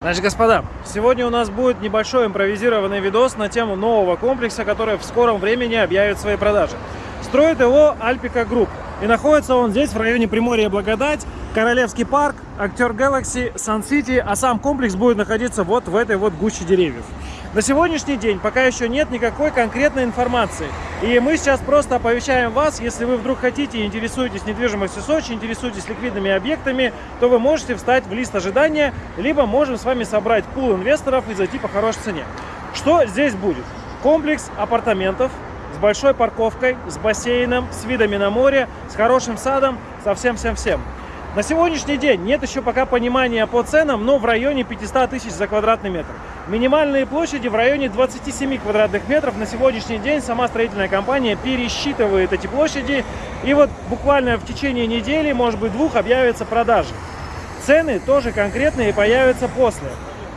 Значит, господа, сегодня у нас будет небольшой импровизированный видос на тему нового комплекса, который в скором времени объявит свои продажи. Строит его Альпика Групп. И находится он здесь, в районе Приморья Благодать, Королевский парк, Актер Galaxy, Сан-Сити, а сам комплекс будет находиться вот в этой вот гуще деревьев. На сегодняшний день пока еще нет никакой конкретной информации. И мы сейчас просто оповещаем вас, если вы вдруг хотите интересуетесь недвижимостью Сочи, интересуетесь ликвидными объектами, то вы можете встать в лист ожидания, либо можем с вами собрать пул инвесторов и зайти по хорошей цене. Что здесь будет? Комплекс апартаментов с большой парковкой, с бассейном, с видами на море, с хорошим садом, со всем-всем-всем. На сегодняшний день нет еще пока понимания по ценам, но в районе 500 тысяч за квадратный метр. Минимальные площади в районе 27 квадратных метров. На сегодняшний день сама строительная компания пересчитывает эти площади. И вот буквально в течение недели, может быть двух, объявятся продажи. Цены тоже конкретные появятся после.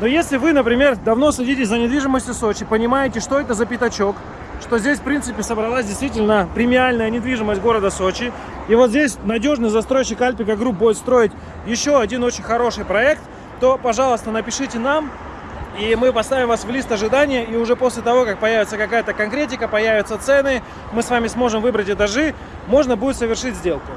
Но если вы, например, давно следите за недвижимостью Сочи, понимаете, что это за пятачок, что здесь, в принципе, собралась действительно премиальная недвижимость города Сочи. И вот здесь надежный застройщик Альпика Групп будет строить еще один очень хороший проект, то, пожалуйста, напишите нам, и мы поставим вас в лист ожидания, и уже после того, как появится какая-то конкретика, появятся цены, мы с вами сможем выбрать этажи, можно будет совершить сделку.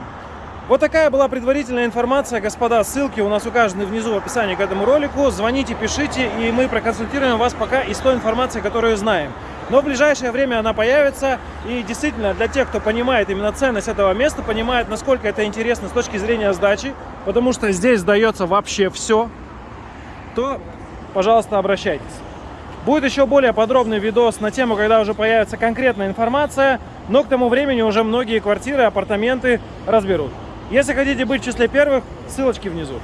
Вот такая была предварительная информация, господа. Ссылки у нас указаны внизу в описании к этому ролику. Звоните, пишите, и мы проконсультируем вас пока из той информации, которую знаем. Но в ближайшее время она появится. И действительно, для тех, кто понимает именно ценность этого места, понимает, насколько это интересно с точки зрения сдачи, потому что здесь сдается вообще все, то, пожалуйста, обращайтесь. Будет еще более подробный видос на тему, когда уже появится конкретная информация, но к тому времени уже многие квартиры, апартаменты разберут. Если хотите быть в числе первых, ссылочки внизу.